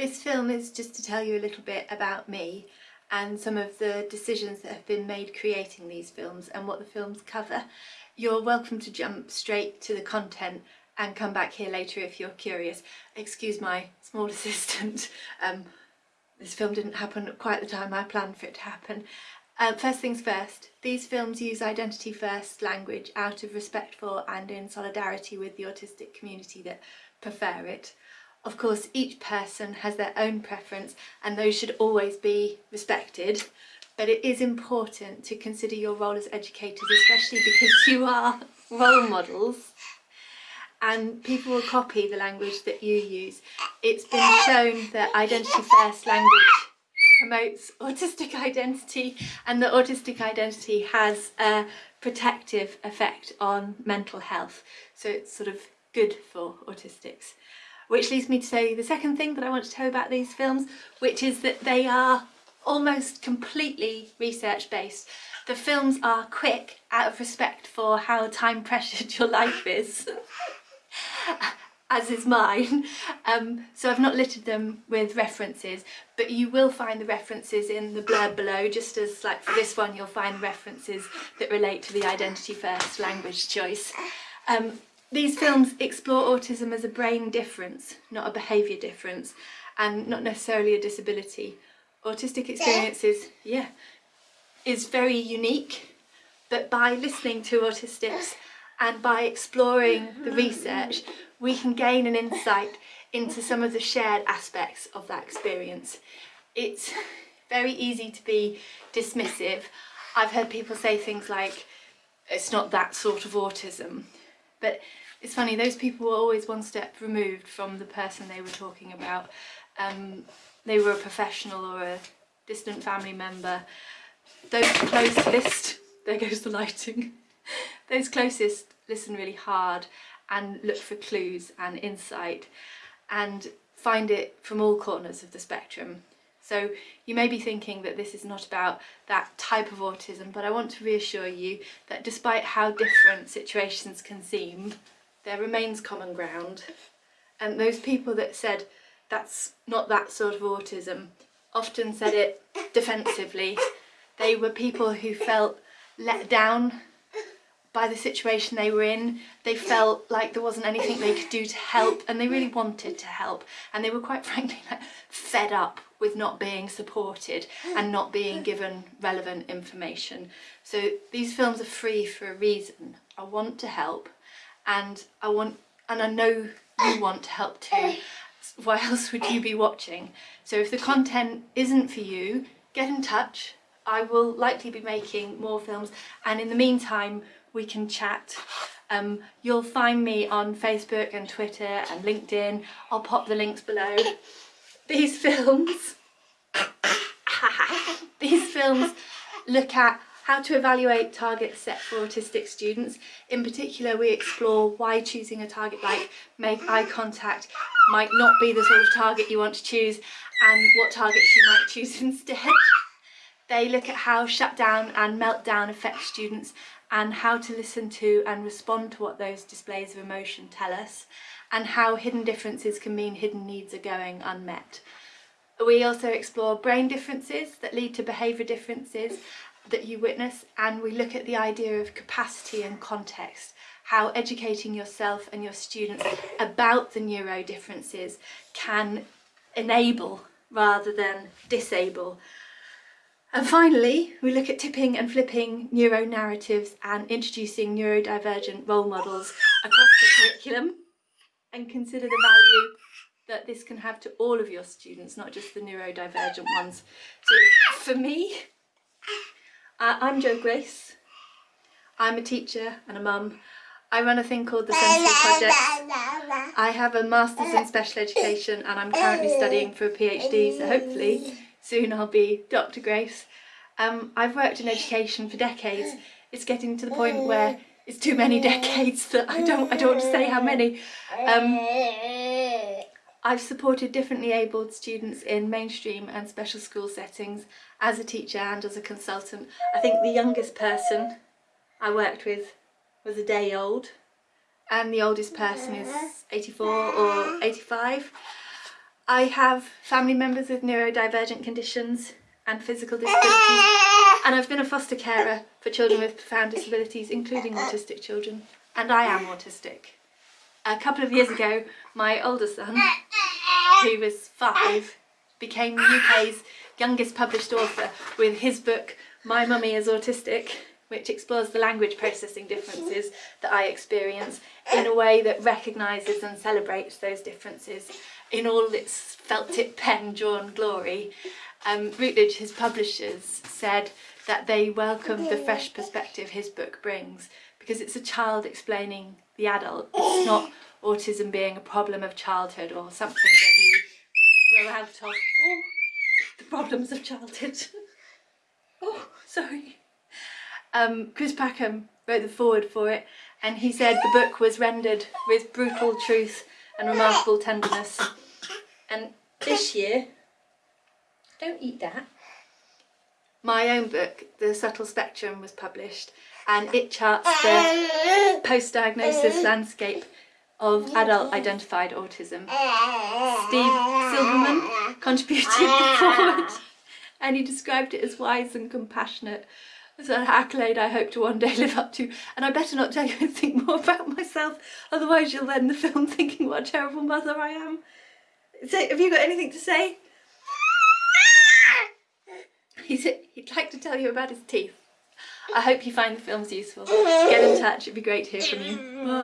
This film is just to tell you a little bit about me and some of the decisions that have been made creating these films and what the films cover. You're welcome to jump straight to the content and come back here later if you're curious. Excuse my small assistant, um, this film didn't happen at quite the time I planned for it to happen. Uh, first things first, these films use identity first language out of respect for and in solidarity with the autistic community that prefer it. Of course, each person has their own preference and those should always be respected, but it is important to consider your role as educators, especially because you are role models and people will copy the language that you use. It's been shown that identity first language promotes autistic identity and that autistic identity has a protective effect on mental health. So it's sort of good for autistics. Which leads me to say the second thing that I want to tell you about these films, which is that they are almost completely research based. The films are quick out of respect for how time pressured your life is. as is mine. Um, so I've not littered them with references, but you will find the references in the blurb below, just as like for this one, you'll find references that relate to the identity first language choice. Um, these films explore autism as a brain difference, not a behaviour difference, and not necessarily a disability. Autistic experiences, yeah, is very unique, but by listening to autistics and by exploring the research, we can gain an insight into some of the shared aspects of that experience. It's very easy to be dismissive. I've heard people say things like, it's not that sort of autism, but it's funny, those people were always one step removed from the person they were talking about. Um, they were a professional or a distant family member. Those closest, there goes the lighting, those closest listen really hard and look for clues and insight and find it from all corners of the spectrum. So you may be thinking that this is not about that type of autism, but I want to reassure you that despite how different situations can seem, there remains common ground. And those people that said that's not that sort of autism often said it defensively. They were people who felt let down by the situation they were in. They felt like there wasn't anything they could do to help and they really wanted to help and they were quite frankly like, fed up with not being supported and not being given relevant information. So these films are free for a reason. I want to help and I want and I know you want to help too. Why else would you be watching? So if the content isn't for you, get in touch. I will likely be making more films and in the meantime we can chat. Um, you'll find me on Facebook and Twitter and LinkedIn. I'll pop the links below. These films, these films look at how to evaluate targets set for autistic students. In particular, we explore why choosing a target like make eye contact might not be the sort of target you want to choose and what targets you might choose instead. They look at how shutdown and meltdown affect students and how to listen to and respond to what those displays of emotion tell us and how hidden differences can mean hidden needs are going unmet. We also explore brain differences that lead to behaviour differences that you witness and we look at the idea of capacity and context, how educating yourself and your students about the neuro differences can enable rather than disable and finally, we look at tipping and flipping neuro-narratives and introducing neurodivergent role models across the curriculum and consider the value that this can have to all of your students, not just the neurodivergent ones. So for me, uh, I'm Jo Grace. I'm a teacher and a mum. I run a thing called the Sensory Project. I have a Master's in Special Education and I'm currently studying for a PhD, so hopefully soon I'll be Dr Grace. Um, I've worked in education for decades. It's getting to the point where it's too many decades that I don't I don't want to say how many. Um, I've supported differently abled students in mainstream and special school settings as a teacher and as a consultant. I think the youngest person I worked with was a day old and the oldest person is 84 or 85. I have family members with neurodivergent conditions and physical disabilities and I've been a foster carer for children with profound disabilities including autistic children and I am autistic. A couple of years ago my older son, who was five, became the UK's youngest published author with his book My Mummy is Autistic which explores the language processing differences that I experience in a way that recognises and celebrates those differences in all its felt tip pen drawn glory. Um, Routledge, his publishers, said that they welcomed the fresh perspective his book brings because it's a child explaining the adult. It's not autism being a problem of childhood or something that you grow out of. Oh, the problems of childhood. oh, sorry. Um, Chris Packham wrote the foreword for it and he said the book was rendered with brutal truth and remarkable tenderness. And this year, don't eat that, my own book, The Subtle Spectrum, was published and it charts the post-diagnosis landscape of adult identified autism. Steve Silberman contributed the foreword and he described it as wise and compassionate it's an accolade I hope to one day live up to and I better not tell you anything more about myself otherwise you'll end the film thinking what a terrible mother I am. So, have you got anything to say? He's, he'd like to tell you about his teeth. I hope you find the films useful. Get in touch, it'd be great to hear from you.